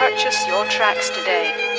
Purchase your tracks today.